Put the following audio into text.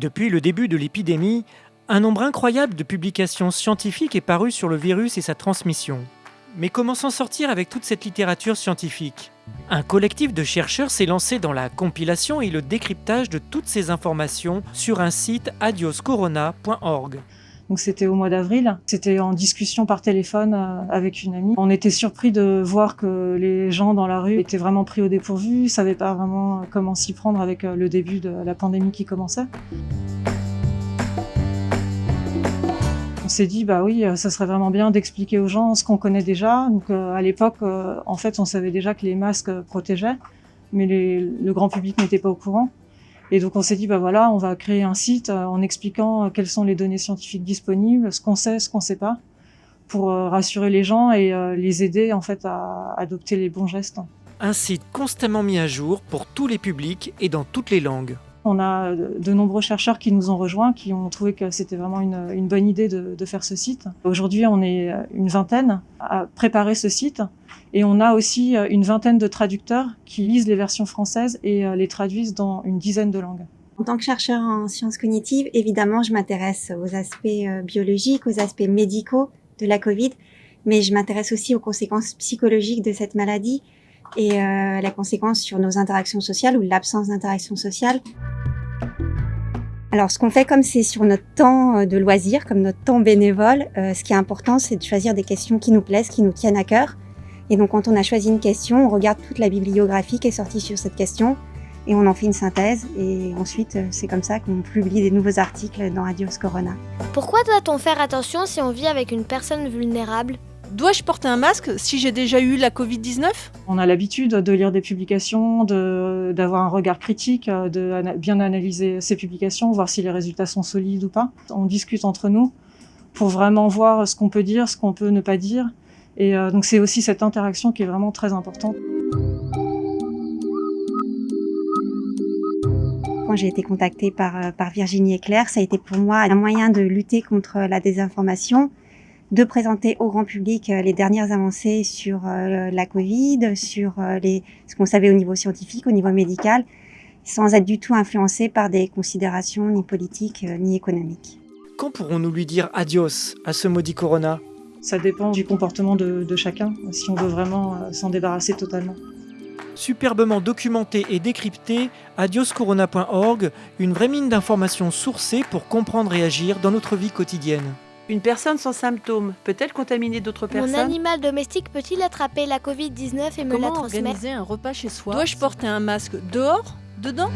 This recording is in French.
Depuis le début de l'épidémie, un nombre incroyable de publications scientifiques est paru sur le virus et sa transmission. Mais comment s'en sortir avec toute cette littérature scientifique? Un collectif de chercheurs s'est lancé dans la compilation et le décryptage de toutes ces informations sur un site adioscorona.org. C'était au mois d'avril. C'était en discussion par téléphone euh, avec une amie. On était surpris de voir que les gens dans la rue étaient vraiment pris au dépourvu, savaient pas vraiment comment s'y prendre avec euh, le début de la pandémie qui commençait. On s'est dit bah oui, euh, ça serait vraiment bien d'expliquer aux gens ce qu'on connaît déjà. Donc à l'époque, en fait, on savait déjà que les masques protégeaient, mais le grand public n'était pas au courant. Et donc on s'est dit, bah voilà, on va créer un site euh, en expliquant euh, quelles sont les données scientifiques disponibles, ce qu'on sait, ce qu'on sait pas, pour euh, rassurer les gens et les aider en fait à adopter les bons gestes. Un site constamment mis à jour pour tous les publics et dans toutes les langues. On a de nombreux chercheurs qui nous ont rejoints, qui ont trouvé que c'était vraiment une, bonne idée de, faire ce site. Aujourd'hui, on est une vingtaine à préparer ce site et on a aussi une vingtaine de traducteurs qui lisent les versions françaises et les traduisent dans une dizaine de langues. En tant que chercheur en sciences cognitives, évidemment, je m'intéresse aux aspects biologiques, aux aspects médicaux de la Covid, mais je m'intéresse aussi aux conséquences psychologiques de cette maladie et euh, la conséquence sur nos interactions sociales ou l'absence d'interaction sociale. Alors, ce qu'on fait comme c'est sur notre temps euh, de loisir, comme notre temps bénévole, euh, ce qui est important, c'est de choisir des questions qui nous plaisent, qui nous tiennent à cœur. Et donc, quand on a choisi une question, on regarde toute la bibliographie qui est sortie sur cette question et on en fait une synthèse. Et ensuite, c'est comme ça qu'on publie des nouveaux articles dans Radios Corona. Pourquoi doit-on faire attention si on vit avec une personne vulnérable? Dois-je porter un masque si j'ai déjà eu la Covid-19 On a l'habitude de lire des publications, d'avoir un regard critique, de bien analyser ces publications, voir si les résultats sont solides ou pas. On discute entre nous pour vraiment voir ce qu'on peut dire, ce qu'on peut ne pas dire. Et euh, donc c'est aussi cette interaction qui est vraiment très importante. Quand j'ai été contactée par, euh, par Virginie Eclair, ça a été pour moi un moyen de lutter contre la désinformation, de présenter au grand public euh, les dernières avancées sur euh, la Covid, sur euh, les, ce qu'on savait au niveau scientifique, au niveau médical, sans être du tout influencé par des considérations ni politiques ni économiques. Quand pourrons-nous lui dire adios à ce maudit corona? Ça dépend du comportement de, de chacun, si on veut vraiment s'en débarrasser totalement. Superbement documenté et décrypté, adioscorona.org, une vraie mine d'informations sourcées pour comprendre et agir dans notre vie quotidienne. Une personne sans symptômes peut-elle contaminer d'autres personnes Mon animal domestique peut-il attraper la Covid-19 et me Comment la transmettre organiser un repas chez soi Dois-je porter un masque dehors Dedans?